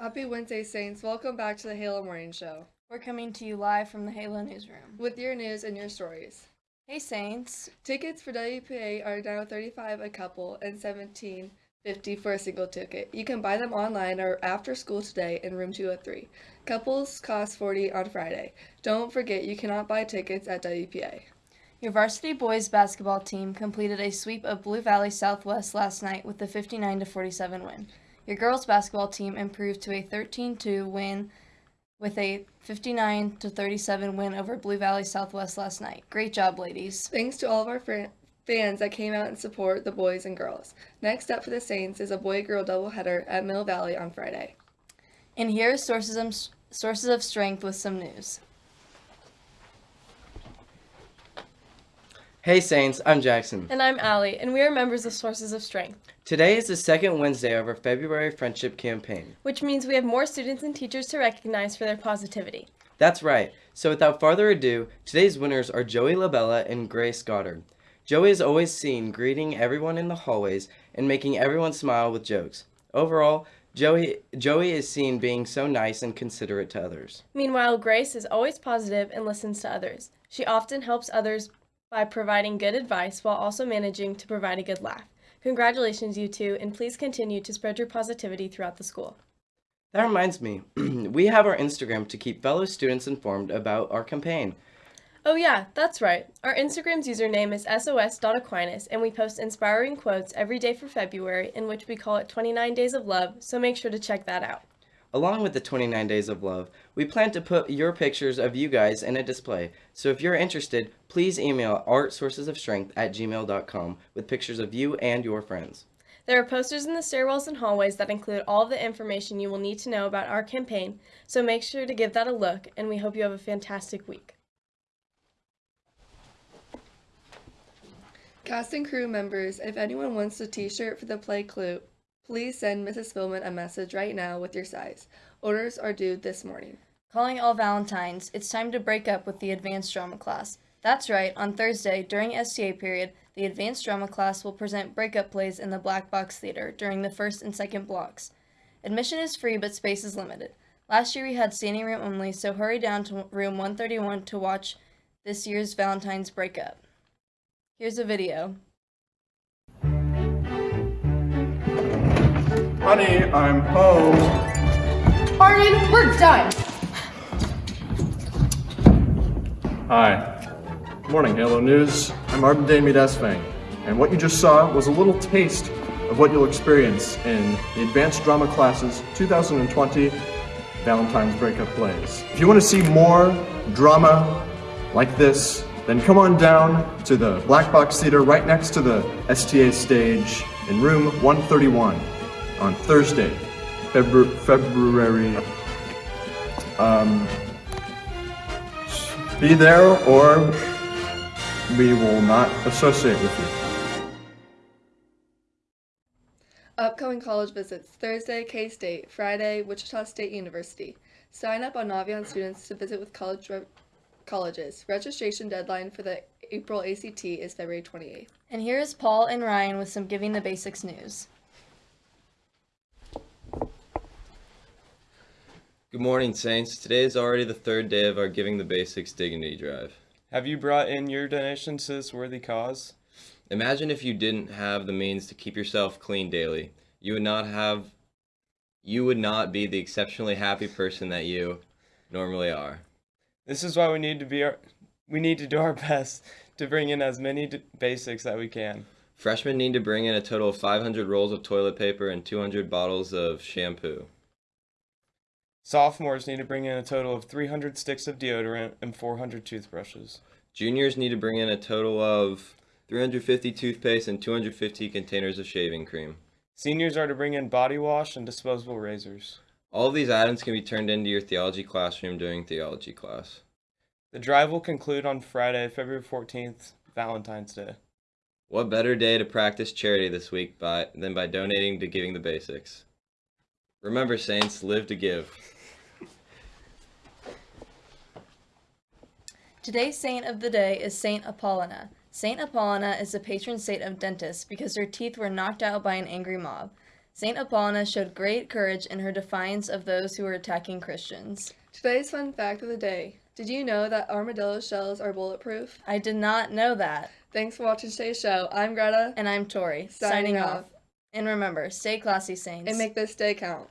Happy Wednesday, Saints. Welcome back to the Halo Morning Show We're coming to you live from the Halo Newsroom. with your news and your stories. Hey Saints! Tickets for WPA are now 35 a couple and 17.50 for a single ticket. You can buy them online or after school today in room 203. Couples cost 40 on Friday. Don't forget you cannot buy tickets at WPA. Your varsity boys basketball team completed a sweep of Blue Valley Southwest last night with a 59 47 win. Your girls basketball team improved to a 13-2 win with a 59 37 win over Blue Valley Southwest last night. Great job, ladies. Thanks to all of our fr- fans that came out and support the boys and girls. Next up for the Saints is a boy-girl doubleheader at Mill Valley on Friday. And here are sources of, sources of strength with some news. Hey Saints, I'm Jackson. And I'm Allie, and we are members of Sources of Strength, Today is the second Wednesday of our February Friendship Campaign. which means we have more students and teachers to recognize for their positivity. That's right. So without further ado, today's winners are Joey Labella and Grace Goddard. Joey is always seen greeting everyone in the hallways and making everyone smile with jokes. Overall, Joey, Joey is seen being so nice and considerate to others. Meanwhile, Grace is always positive and listens to others. She often helps others by providing good advice while also managing to provide a good laugh. Congratulations, you two, and please continue to spread your positivity throughout the school. That reminds me, we have our Instagram to keep fellow students informed about our campaign. Oh, yeah, that's right. Our Instagram's username is sos.aquinas, and we post inspiring quotes every day for February, in which we call it 29 Days of Love, so make sure to check that out. Along with the 29 Days of Love, we plan to put your pictures of you guys in a display. So if you're interested, please email artsourcesofstrength at gmail.com with pictures of you and your friends. There are posters in the stairwells and hallways that include all of the information you will need to know about our campaign, so make sure to give that a look, and we hope you have a fantastic week. Cast and crew members, if anyone wants a t-shirt for the play clue, please send Mrs. Spillman a message right now with your size. Orders are due this morning. Calling all Valentines, it's time to break up with the advanced drama class. That's right, on Thursday, during STA period, the advanced drama class will present breakup plays in the Black Box Theater during the first and second blocks. Admission is free, but space is limited. Last year we had standing room only, so hurry down to room 131 to watch this year's Valentine's breakup. Here's a video. Honey, I'm home. Arden, we're done. Hi. Morning, Halo News. I'm Arden Damie Desvang, and what you just saw was a little taste of what you'll experience in the Advanced Drama Classes 2020 Valentine's Breakup Plays. If you want to see more drama like this, then come on down to the Black Box Theater right next to the STA stage in room 131 on Thursday, Febru- February. Um, be there or we will not associate with you. Upcoming college visits Thursday, K State, Friday, Wichita State University. Sign up on Naviance students to visit with college re- colleges. Registration deadline for the April ACT is February 28th. And here is Paul and Ryan with some Giving the Basics news. Good morning, Saints. Today is already the third day of our Giving the Basics Dignity Drive. Have you brought in your donations to this worthy cause? Imagine if you didn't have the means to keep yourself clean daily. You would not have you would not be the exceptionally happy person that you normally are. This is why we need to be our, we need to do our best to bring in as many d- basics that we can. Freshmen need to bring in a total of 500 rolls of toilet paper and 200 bottles of shampoo. Sophomores need to bring in a total of 300 sticks of deodorant and 400 toothbrushes. Juniors need to bring in a total of 350 toothpaste and 250 containers of shaving cream. Seniors are to bring in body wash and disposable razors. All of these items can be turned into your theology classroom during theology class. The drive will conclude on Friday, February 14th, Valentine's Day. What better day to practice charity this week by, than by donating to Giving the Basics? Remember, Saints, live to give. Today's saint of the day is Saint Apollonia. Saint Apollonia is the patron saint of dentists because her teeth were knocked out by an angry mob. Saint Apollonia showed great courage in her defiance of those who were attacking Christians. Today's fun fact of the day. Did you know that armadillo shells are bulletproof? I did not know that. Thanks for watching today's show. I'm Greta. And I'm Tori, Signing signing off. off. And remember, stay classy, Saints. And make this day count.